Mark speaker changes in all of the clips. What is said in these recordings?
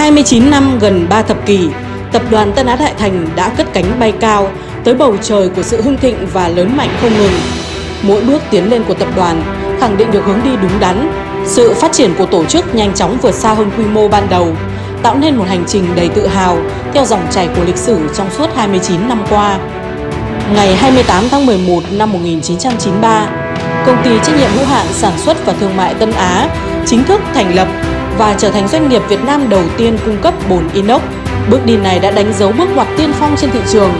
Speaker 1: 29 năm gần 3 thập kỷ, tập đoàn Tân Á Đại Thành đã cất cánh bay cao tới bầu trời của sự hưng thịnh và lớn mạnh không ngừng. Mỗi bước tiến lên của tập đoàn khẳng định được hướng đi đúng đắn, sự phát triển của tổ chức nhanh chóng vượt xa hơn quy mô ban đầu, tạo nên một hành trình đầy tự hào theo dòng chảy của lịch sử trong suốt 29 năm qua. Ngày 28 tháng 11 năm 1993, công ty trách nhiệm hữu hạn sản xuất và thương mại Tân Á chính thức thành lập và trở thành doanh nghiệp Việt Nam đầu tiên cung cấp bồn inox. Bước đi này đã đánh dấu bước ngoặt tiên phong trên thị trường,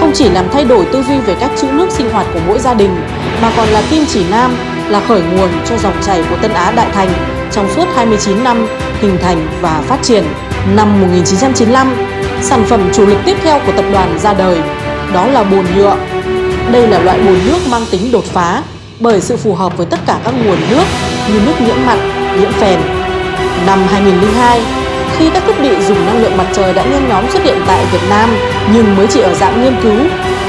Speaker 1: không chỉ làm thay đổi tư duy về cách trữ nước sinh hoạt của mỗi gia đình, mà còn là kim chỉ nam, là khởi nguồn cho dòng chảy của Tân Á Đại Thành trong suốt 29 năm hình thành và phát triển. Năm 1995, sản phẩm chủ lực tiếp theo của tập đoàn ra đời, đó là bồn nhựa. Đây là loại bồn nước mang tính đột phá bởi sự phù hợp với tất cả các nguồn nước như nước nhiễm mặn, nhiễm phèn. Năm 2002, khi các thiết bị dùng năng lượng mặt trời đã nhen nhóm xuất hiện tại Việt Nam nhưng mới chỉ ở dạng nghiên cứu,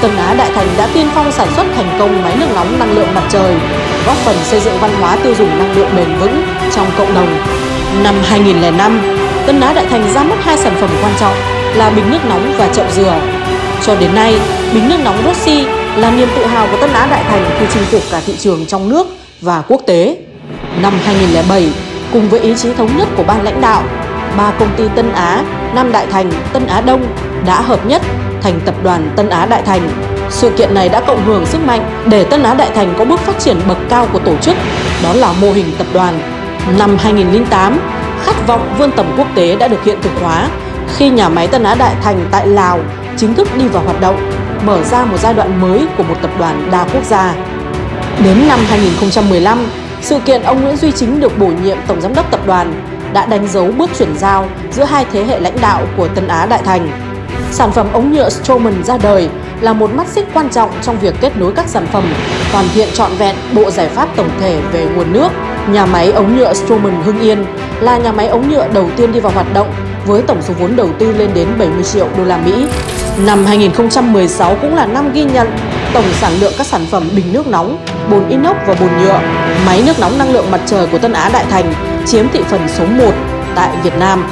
Speaker 1: Tân Á Đại Thành đã tiên phong sản xuất thành công máy nước nóng năng lượng mặt trời, góp phần xây dựng văn hóa tiêu dùng năng lượng bền vững trong cộng đồng. Năm 2005, Tân Á Đại Thành ra mắt hai sản phẩm quan trọng là bình nước nóng và chậu dừa. Cho đến nay, bình nước nóng Rossi là niềm tự hào của Tân Á Đại Thành khi chinh phục cả thị trường trong nước và quốc tế. Năm 2007, cùng với ý chí thống nhất của ban lãnh đạo, ba công ty Tân Á, Nam Đại Thành, Tân Á Đông đã hợp nhất thành tập đoàn Tân Á Đại Thành. Sự kiện này đã cộng hưởng sức mạnh để Tân Á Đại Thành có bước phát triển bậc cao của tổ chức, đó là mô hình tập đoàn. Năm 2008, khát vọng vươn tầm quốc tế đã được hiện thực hóa khi nhà máy Tân Á Đại Thành tại Lào chính thức đi vào hoạt động, mở ra một giai đoạn mới của một tập đoàn đa quốc gia. Đến năm 2015, sự kiện ông Nguyễn Duy Chính được bổ nhiệm Tổng Giám đốc Tập đoàn đã đánh dấu bước chuyển giao giữa hai thế hệ lãnh đạo của Tân Á Đại Thành. Sản phẩm ống nhựa Stroman ra đời là một mắt xích quan trọng trong việc kết nối các sản phẩm, hoàn thiện trọn vẹn bộ giải pháp tổng thể về nguồn nước. Nhà máy ống nhựa Stroman Hưng Yên là nhà máy ống nhựa đầu tiên đi vào hoạt động với tổng số vốn đầu tư lên đến 70 triệu đô la Mỹ. Năm 2016 cũng là năm ghi nhận tổng sản lượng các sản phẩm bình nước nóng, bồn inox và bồn nhựa, máy nước nóng năng lượng mặt trời của Tân Á Đại Thành chiếm thị phần số 1 tại Việt Nam.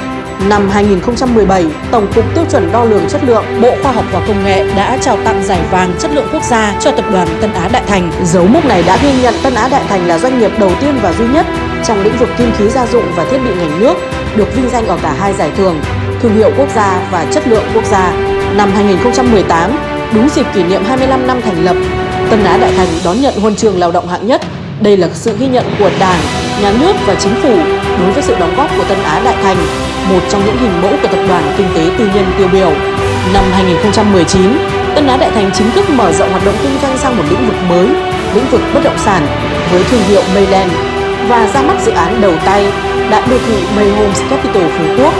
Speaker 1: Năm 2017, Tổng cục Tiêu chuẩn Đo lường Chất lượng Bộ Khoa học và Công nghệ đã trao tặng giải vàng chất lượng quốc gia cho tập đoàn Tân Á Đại Thành. Dấu mốc này đã ghi nhận Tân Á Đại Thành là doanh nghiệp đầu tiên và duy nhất trong lĩnh vực kim khí gia dụng và thiết bị ngành nước được vinh danh ở cả hai giải thưởng, thương hiệu quốc gia và chất lượng quốc gia. Năm 2018, đúng dịp kỷ niệm 25 năm thành lập, Tân Á Đại Thành đón nhận huân trường lao động hạng nhất. Đây là sự ghi nhận của Đảng, Nhà nước và Chính phủ đối với sự đóng góp của Tân Á Đại Thành, một trong những hình mẫu của tập đoàn kinh tế tư nhân tiêu biểu. Năm 2019, Tân Á Đại Thành chính thức mở rộng hoạt động kinh doanh sang một lĩnh vực mới, lĩnh vực bất động sản với thương hiệu Mayland và ra mắt dự án đầu tay Đại đô thị May Homes Capital Phú Quốc.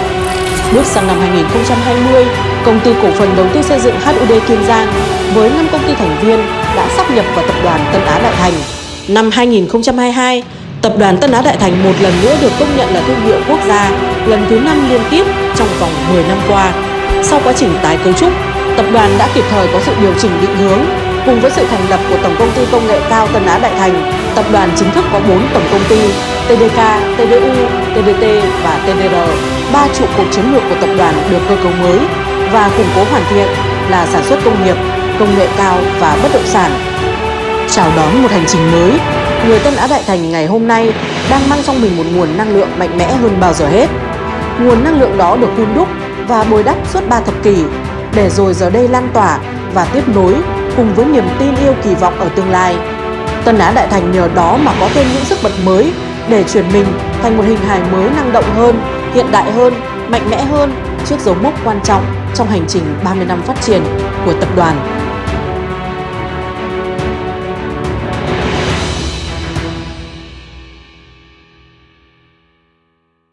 Speaker 1: Bước sang năm 2020, công ty cổ phần đầu tư xây dựng HUD Kiên Giang với 5 công ty thành viên đã sắp nhập vào tập đoàn Tân Á Đại Thành. Năm 2022, tập đoàn Tân Á Đại Thành một lần nữa được công nhận là thương hiệu quốc gia lần thứ 5 liên tiếp trong vòng 10 năm qua. Sau quá trình tái cấu trúc, tập đoàn đã kịp thời có sự điều chỉnh định hướng cùng với sự thành lập của Tổng công ty công nghệ cao Tân Á Đại Thành. Tập đoàn chính thức có 4 tổng công ty TDK, TDU, TDT và TDR. Ba trụ cột chiến lược của tập đoàn được cơ cấu mới và củng cố hoàn thiện là sản xuất công nghiệp, công nghệ cao và bất động sản. Chào đón một hành trình mới, người Tân Á Đại Thành ngày hôm nay đang mang trong mình một nguồn năng lượng mạnh mẽ hơn bao giờ hết. Nguồn năng lượng đó được hun đúc và bồi đắp suốt 3 thập kỷ để rồi giờ đây lan tỏa và tiếp nối cùng với niềm tin yêu kỳ vọng ở tương lai. Tân Á Đại Thành nhờ đó mà có thêm những sức bật mới để chuyển mình thành một hình hài mới năng động hơn, hiện đại hơn, mạnh mẽ hơn trước dấu mốc quan trọng trong hành trình 30 năm phát triển của tập đoàn